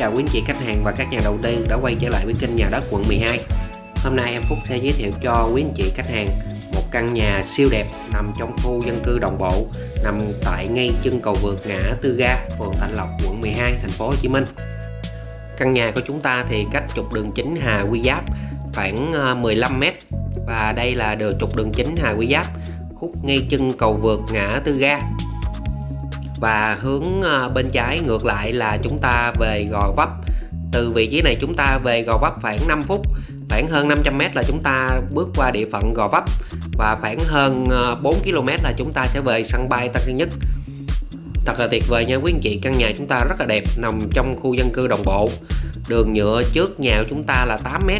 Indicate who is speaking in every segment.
Speaker 1: chào quý anh chị khách hàng và các nhà đầu tư đã quay trở lại với kênh nhà đất quận 12 Hôm nay em Phúc sẽ giới thiệu cho quý anh chị khách hàng một căn nhà siêu đẹp nằm trong khu dân cư đồng bộ nằm tại ngay chân cầu vượt ngã Tư Ga, phường Thạnh Lộc, quận 12, thành phố Hồ Chí Minh. Căn nhà của chúng ta thì cách trục đường chính Hà Quy Giáp khoảng ờ, 15m và đây là đường trục đường chính Hà Quy Giáp khúc ngay chân cầu vượt ngã Tư Ga và hướng ờ, bên trái ngược lại là chúng ta về Gò Vấp. Từ vị trí này chúng ta về Gò Vấp khoảng 5 phút, khoảng hơn 500m là chúng ta bước qua địa phận Gò Vấp. Và khoảng hơn ờ, 4 km là chúng ta sẽ về sân bay Tân Sơn Nhất. Thật là tuyệt vời nha quý anh chị, căn nhà chúng ta rất là đẹp, nằm trong khu dân cư đồng bộ. Đường nhựa trước nhà của chúng ta là 8m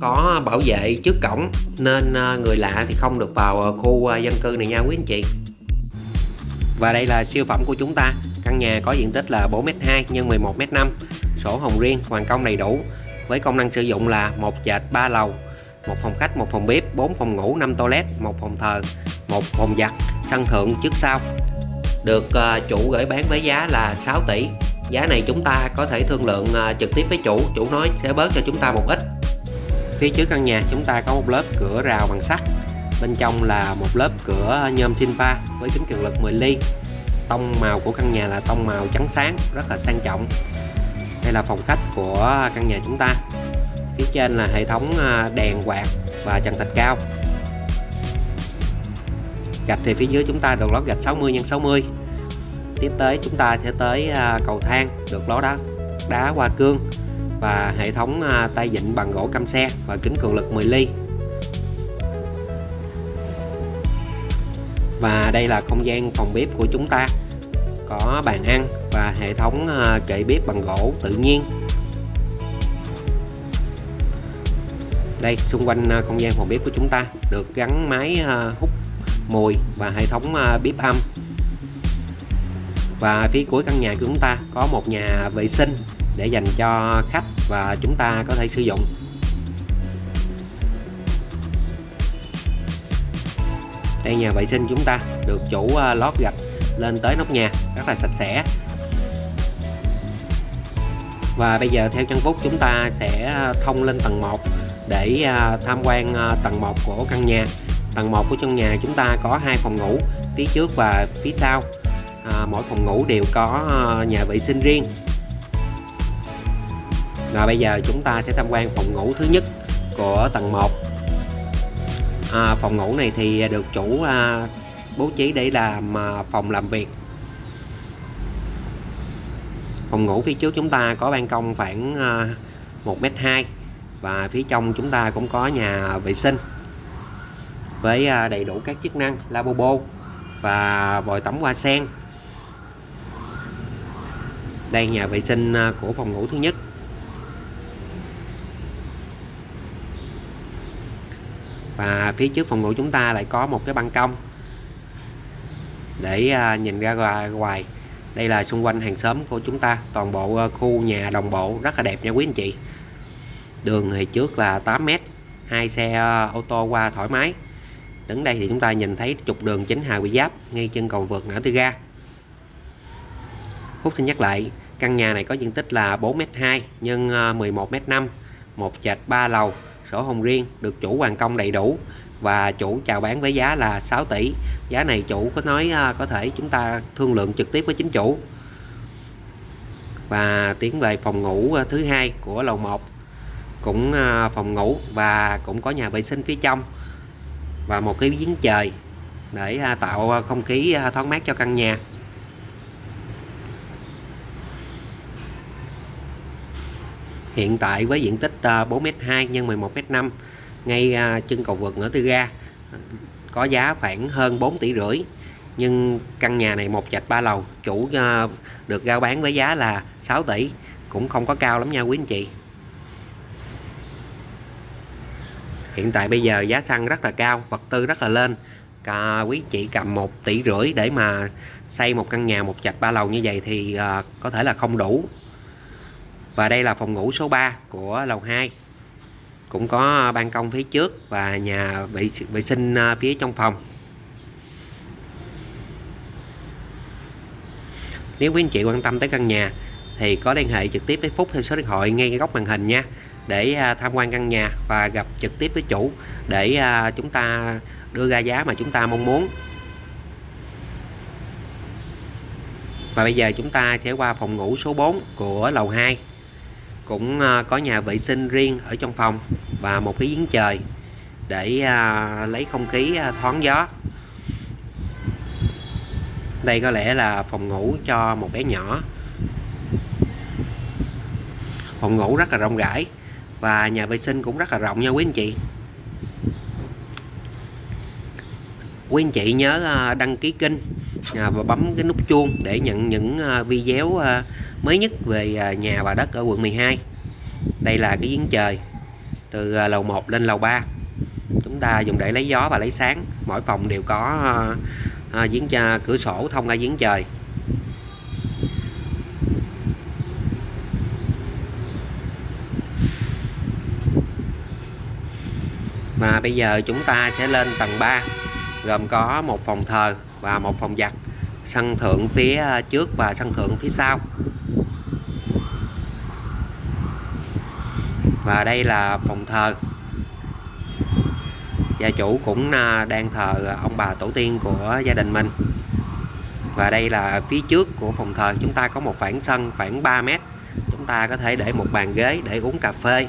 Speaker 1: có bảo vệ trước cổng, nên ờ, người lạ thì không được vào khu dân cư này nha quý anh chị và đây là siêu phẩm của chúng ta. Căn nhà có diện tích là 4m2 x 11m5 sổ hồng riêng hoàn công đầy đủ. Với công năng sử dụng là một trệt 3 lầu một phòng khách một phòng bếp 4 phòng ngủ 5 toilet một phòng thờ một phòng giặt sân thượng trước sau. Được uh, chủ gửi bán với giá là 6 tỷ. Giá này chúng ta có thể thương lượng uh, trực tiếp với chủ. Chủ nói sẽ bớt cho chúng ta một ít. Phía trước căn nhà chúng ta có một lớp cửa rào bằng sắt bên trong là một lớp cửa nhôm sinh với kính cường lực 10 ly. Tông màu của căn nhà là tông màu trắng sáng, rất là sang trọng. Đây là phòng khách của căn nhà chúng ta. Phía trên là hệ thống à, đèn quạt và trần thạch cao. Gạch thì phía dưới chúng ta được lót gạch 60 x 60 tiếp tới chúng ta sẽ tới à, cầu thang được lót đá đá hoa cương và hệ thống à, tay vịn bằng gỗ cam xe và kính cường lực 10 ly. Và đây là không gian phòng bếp của chúng ta. Có bàn ăn và hệ thống ờ, kệ bếp bằng gỗ tự nhiên. Đây, xung quanh ờ, không gian phòng bếp của chúng ta được gắn máy ờ, hút mùi và hệ thống bếp âm. Và phía cuối căn nhà của chúng ta có một nhà vệ sinh để dành cho khách và chúng ta có thể sử dụng. Đây nhà vệ sinh chúng ta được chủ à, lót gạch lên tới nóc nhà rất là sạch sẽ. Và bây giờ theo chân phúc chúng ta sẽ à, thông lên tầng 1 để à, tham quan tầng 1 của căn nhà. Tầng 1 của trong nhà chúng ta có hai phòng ngủ phía trước và phía sau. À, mỗi phòng ngủ đều có nhà vệ sinh riêng. Và bây giờ chúng ta sẽ tham quan phòng ngủ thứ nhất của tầng 1 à, phòng ngủ này thì được chủ à, bố trí để làm à, phòng làm việc. Phòng ngủ phía trước chúng ta có ban công khoảng à, 1m2 và phía trong chúng ta cũng có nhà vệ sinh với à, đầy đủ các chức năng lavabo và vòi tắm hoa sen. Đây nhà vệ sinh à, của phòng ngủ thứ nhất. Và phía trước phòng ngủ chúng ta lại có một cái ban công. Để à, nhìn ra ngoài đây là xung quanh hàng xóm của chúng ta. Toàn bộ à, khu nhà đồng bộ rất là đẹp nha quý anh chị. Đường thì trước là 8m hai xe à, ô tô qua thoải mái. Đứng đây thì chúng ta nhìn thấy trục đường chính Hà Quỳ Giáp, ngay chân cầu vượt ngã tư ga. Phúc xin nhắc lại, căn nhà này có diện tích là 4m2 nhân 11m5 một trệt 3 lầu sổ hồng riêng, được chủ hoàn công đầy đủ và chủ chào bán với giá là 6 tỷ. Giá này chủ có nói à, có thể chúng ta thương lượng trực tiếp với chính chủ. Và tiến về phòng ngủ à, thứ hai của lầu 1 cũng à, phòng ngủ và cũng có nhà vệ sinh phía trong và một cái giếng trời để tạo không khí thoáng mát cho căn nhà. Hiện tại với diện tích 4m2 x 11m5 ngay ờ, chân cầu vượt ngã tư ga, có giá khoảng hơn 4 tỷ rưỡi. Nhưng căn nhà này một trệt ba lầu, chủ ờ, được giao bán với giá là 6 tỷ, cũng không có cao lắm nha quý anh chị. Hiện tại bây giờ giá xăng rất là cao, vật tư rất là lên. Cả quý chị cầm 1 tỷ rưỡi để mà xây một căn nhà một trệt ba lầu như vậy thì ờ, có thể là không đủ và đây là phòng ngủ số 3 của lầu 2 cũng có ban công phía trước và nhà vệ, vệ sinh à, phía trong phòng. Nếu quý anh chị quan tâm tới căn nhà thì có liên hệ trực tiếp với Phúc theo số điện thoại ngay góc màn hình nha. Để à, tham quan căn nhà và gặp trực tiếp với chủ để à, chúng ta đưa ra giá mà chúng ta mong muốn. Và bây giờ chúng ta sẽ qua phòng ngủ số 4 của lầu 2 cũng à, có nhà vệ sinh riêng ở trong phòng và một cái giếng trời để à, lấy không khí à, thoáng gió. Đây có lẽ là phòng ngủ cho một bé nhỏ. Phòng ngủ rất là rộng rãi và nhà vệ sinh cũng rất là rộng nha quý anh chị. Quý anh chị nhớ đăng ký kênh À, và bấm cái nút chuông để nhận những à, video à, mới nhất về nhà và đất ở quận 12 đây là cái giếng trời từ lầu 1 lên lầu 3 chúng ta dùng để lấy gió và lấy sáng. Mỗi phòng đều có giếng cửa sổ thông ra giếng trời. Và bây giờ chúng ta sẽ lên tầng 3 gồm có một phòng thờ và một phòng giặt sân thượng phía à, trước và sân thượng phía sau. Và đây là phòng thờ. Gia chủ cũng à, đang thờ ông bà tổ tiên của gia đình mình. Và đây là phía trước của phòng thờ. Chúng ta có một khoảng sân khoảng 3 mét. Chúng ta có thể để một bàn ghế để uống cà phê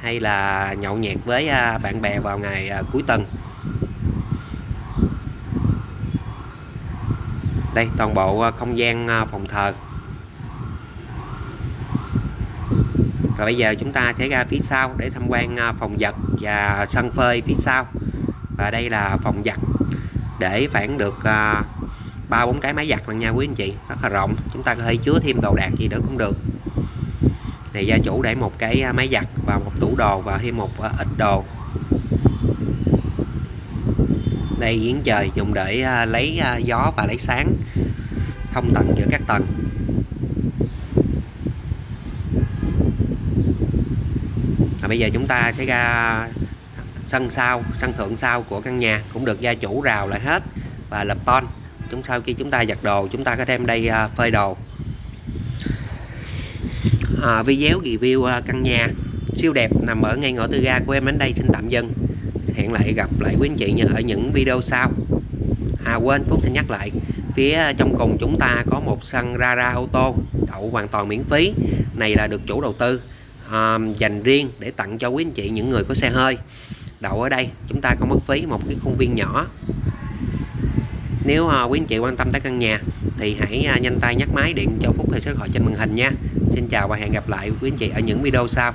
Speaker 1: hay là nhậu nhẹt với à, bạn bè vào ngày cuối tuần. Đây, toàn bộ ờ, không gian ờ, phòng thờ. Rồi bây giờ chúng ta sẽ ra phía sau để tham quan ờ, phòng giặt và sân phơi phía sau. Và đây là phòng giặt để phản được ba bốn cái máy giặt lần nha quý anh chị. Rất là rộng, chúng ta có thể chứa thêm đồ đạc gì nữa cũng được. Này, gia chủ để một cái máy giặt và một tủ đồ và thêm một ít đồ. Đây giếng trời dùng để à, lấy à, gió và lấy sáng. Thông tầng giữa các tầng. Và bây giờ chúng ta sẽ ra sân sau sân thượng sau của căn nhà. Cũng được gia chủ rào lại hết và lập ton. Chúng sau khi chúng ta giặt đồ chúng ta có đem đây à, phơi đồ. À, video review căn nhà siêu đẹp nằm ở ngay ngõ tư ga của em đến đây. Xin tạm dừng hẹn lại gặp lại quý anh chị ở những video sau. À quên Phúc xin nhắc lại. Phía trong cùng chúng ta có một sân Rara ô tô đậu hoàn toàn miễn phí. Này là được chủ đầu tư à, dành riêng để tặng cho quý anh chị những người có xe hơi. Đậu ở đây chúng ta không mất phí một cái khuôn viên nhỏ. Nếu uh, quý anh chị quan tâm tới căn nhà thì hãy uh, nhanh tay nhắc máy điện cho Phúc theo số điện thoại trên màn hình nha. Xin chào và hẹn gặp lại quý anh chị ở những video sau.